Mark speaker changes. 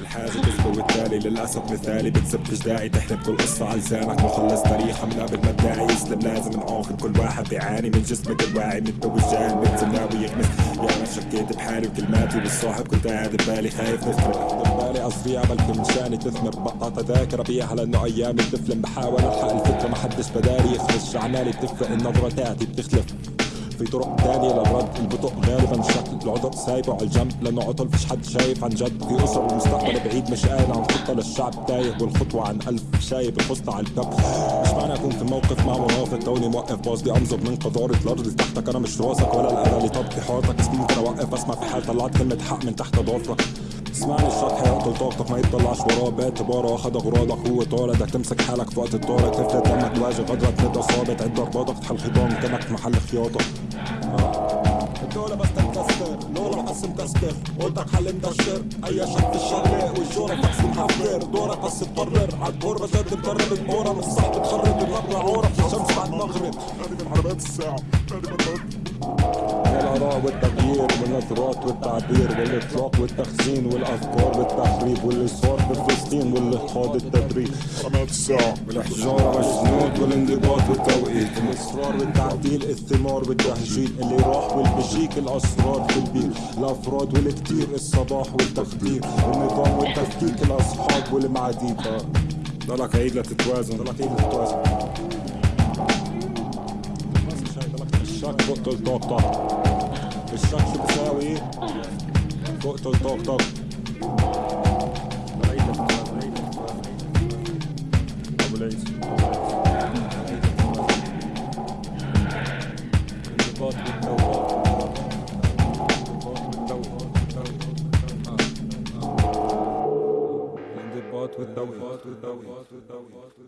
Speaker 1: الحاجة تسوي التالي للأسف مثالي بتسبش داعي تحلب كل قصة على لسانك مخلص تاريخها من قبل ما الداعي يسلم لازم نعاقب كل واحد بيعاني من جسمك الواعي متجوز جاهل بنت ناوي يغمس. يا أنا شكيت بحالي وكلماتي بالصاحب كنت قاعد ببالي خايف نفرق ببالي أصريع بلكي مشاني تثمر. بقى تذاكر بيها لأنه أيامي بتفلم. بحاول ألحق الفكرة ما حدش بدالي يخرج عمالي بتفرق النظرة تاعتي بتختلف. في طرق تانية للرد البطء غالبا شكل العذر سايبه على الجنب لأنه عطل فيش حد شايف عن جد. في اسر المستقبل بعيد مش قايل عن خطة للشعب تايه. والخطوة عن ألف شايب الخطه على الكب مش معنى أكون في موقف مع منافق توني موقف باص. أنظر من قذارة الأرض اللي تحتك. أنا مش راسك ولا الأذى. اللي طبقي حارتك بس ممكن اوقف أسمع في حال طلعت كلمة حق من تحت ضافرك اسمعني الشرح هيقتل طاقتك ما يطلعش وراه. باعتباره اخد أغراضك. هو طارد بدك تمسك حالك في وقت الطارق تفلت دمك تواجه غدرك تبدا صابت عد ضرباتك تحل خضام كأنك في محل خياطة. الدولة بس تنكسر لولا بس مكسر قلتك حل مكشر أي شك في الشغلة والجورة بس محفر دورك بس تقرر عالدور بس تقرب الامورة مش صعب تخرب الربع عورة. في الشمس بعد المغرب
Speaker 2: هذه من علامات الساعة. هذه من
Speaker 1: والتغيير والنظرات والتعبير والإطلاق والتخزين والأفكار والتخريب واللي صار بفلسطين واللي خاض التدريب
Speaker 2: علامات الساعة
Speaker 1: والإحجار على الجنود والانضباط والتوقيت. الإصرار والتعديل الثمار والتهجين اللي راح والبيجيك الأسرار في البيت. الأفراد والكتير الصباح والتخدير. النظام والتفكيك الأصحاب والمعاديد ضلك عيد لتتوازن ضلك عيد لتتوازن الشك تقتل طاقتك الشك شو بيساوي إيه؟ تقتل طاقتك أبو ليس الانضباط والتوقيت الانضباط والتوقيت